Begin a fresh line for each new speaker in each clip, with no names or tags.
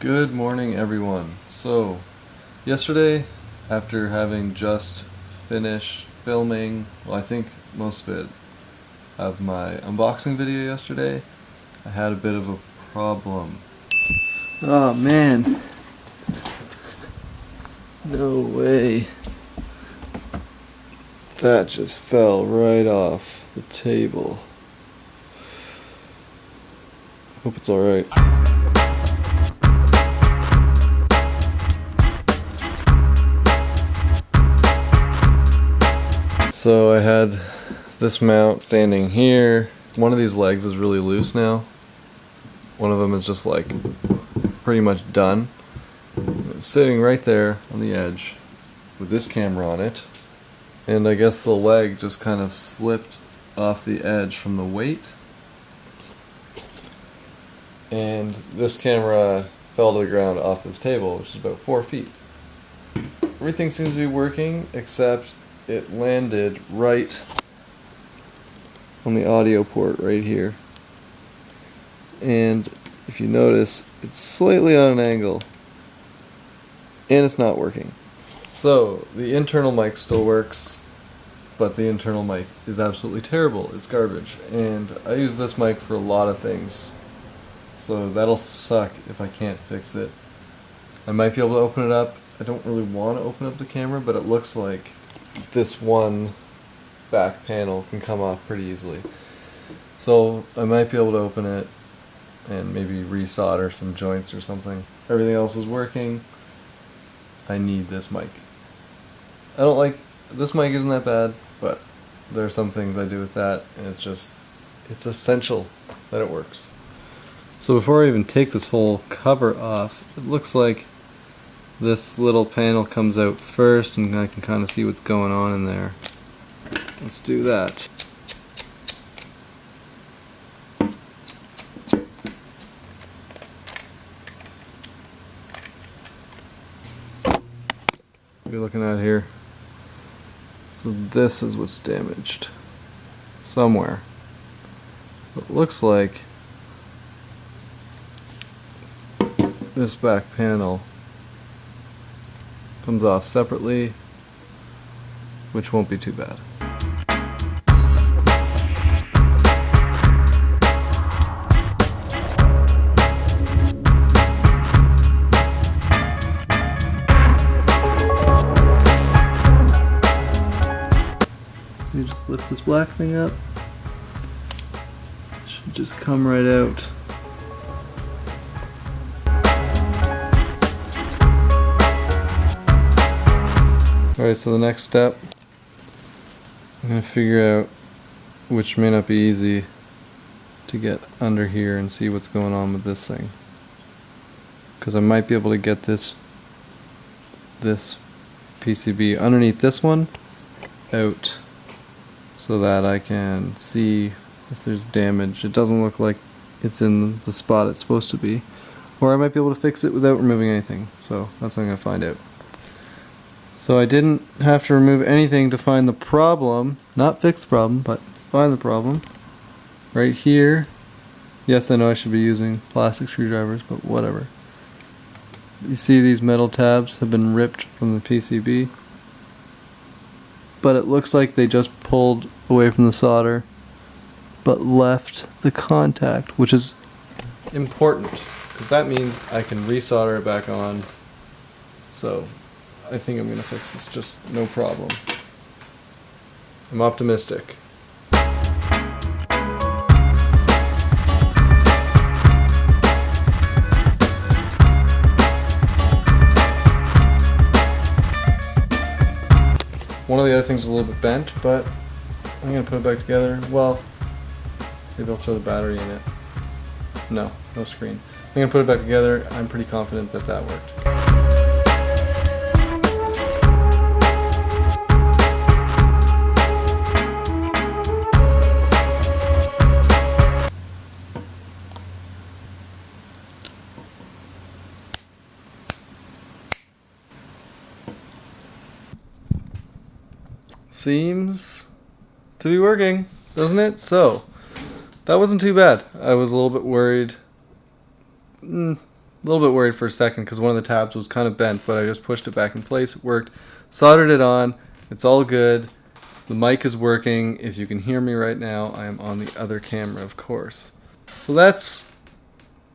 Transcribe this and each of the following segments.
Good morning, everyone. So, yesterday, after having just finished filming, well, I think most of it, of my unboxing video yesterday, I had a bit of a problem. Oh man. No way. That just fell right off the table. Hope it's alright. So I had this mount standing here. One of these legs is really loose now. One of them is just like pretty much done. It's sitting right there on the edge with this camera on it. And I guess the leg just kind of slipped off the edge from the weight. And this camera fell to the ground off this table, which is about four feet. Everything seems to be working except it landed right on the audio port right here. And if you notice, it's slightly on an angle. And it's not working. So, the internal mic still works, but the internal mic is absolutely terrible. It's garbage. And I use this mic for a lot of things. So that'll suck if I can't fix it. I might be able to open it up. I don't really want to open up the camera, but it looks like this one back panel can come off pretty easily. So I might be able to open it and maybe resolder some joints or something. Everything else is working. I need this mic. I don't like, this mic isn't that bad, but there are some things I do with that and it's just, it's essential that it works. So before I even take this whole cover off, it looks like this little panel comes out first and I can kind of see what's going on in there. Let's do that. What are you looking at here? So this is what's damaged. Somewhere. It looks like this back panel comes off separately, which won't be too bad. You just lift this black thing up. It should just come right out. Alright, so the next step, I'm going to figure out, which may not be easy, to get under here and see what's going on with this thing. Because I might be able to get this, this PCB underneath this one out so that I can see if there's damage. It doesn't look like it's in the spot it's supposed to be. Or I might be able to fix it without removing anything. So that's what I'm going to find out. So I didn't have to remove anything to find the problem. Not fix the problem, but find the problem. Right here. Yes, I know I should be using plastic screwdrivers, but whatever. You see these metal tabs have been ripped from the PCB. But it looks like they just pulled away from the solder, but left the contact, which is important, because that means I can resolder it back on. So I think I'm going to fix this just no problem. I'm optimistic. One of the other things is a little bit bent, but I'm going to put it back together. Well, maybe I'll throw the battery in it. No, no screen. I'm going to put it back together. I'm pretty confident that that worked. Seems to be working, doesn't it? So, that wasn't too bad. I was a little bit worried. Mm, a little bit worried for a second because one of the tabs was kind of bent, but I just pushed it back in place. It worked. Soldered it on. It's all good. The mic is working. If you can hear me right now, I am on the other camera, of course. So that's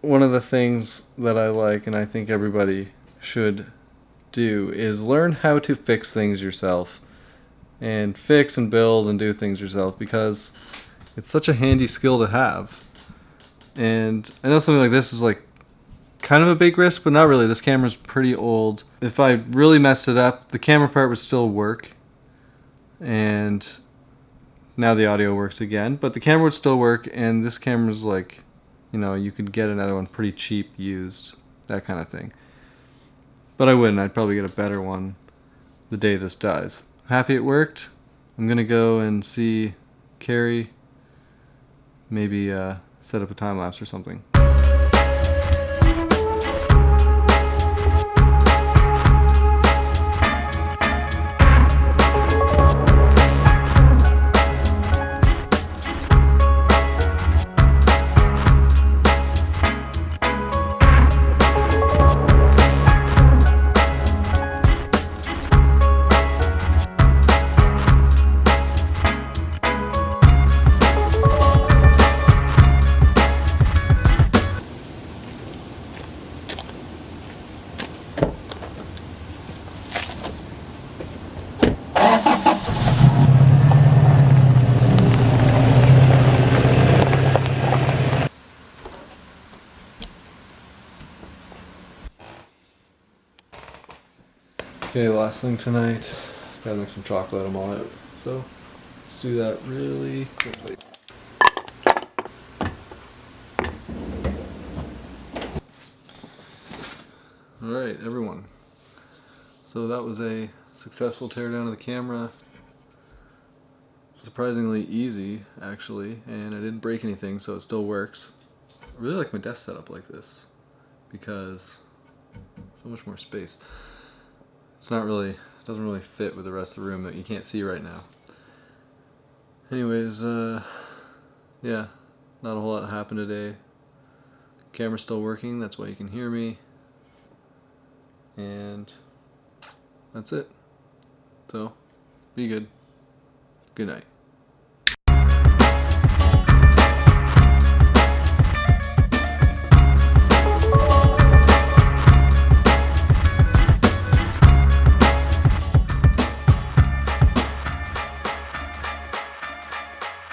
one of the things that I like, and I think everybody should do, is learn how to fix things yourself. And fix and build and do things yourself because it's such a handy skill to have. And I know something like this is like kind of a big risk, but not really. This camera's pretty old. If I really messed it up, the camera part would still work. And now the audio works again, but the camera would still work. And this camera's like, you know, you could get another one pretty cheap used, that kind of thing. But I wouldn't. I'd probably get a better one the day this dies. Happy it worked. I'm going to go and see Carrie. Maybe uh, set up a time lapse or something. Okay, last thing tonight. Gotta make some chocolate, I'm all out. So, let's do that really quickly. Alright, everyone. So that was a successful teardown of the camera. Surprisingly easy, actually, and I didn't break anything, so it still works. I really like my desk setup like this, because so much more space it's not really doesn't really fit with the rest of the room that you can't see right now. Anyways, uh, yeah, not a whole lot happened today. Camera's still working, that's why you can hear me. And that's it. So, be good. Good night.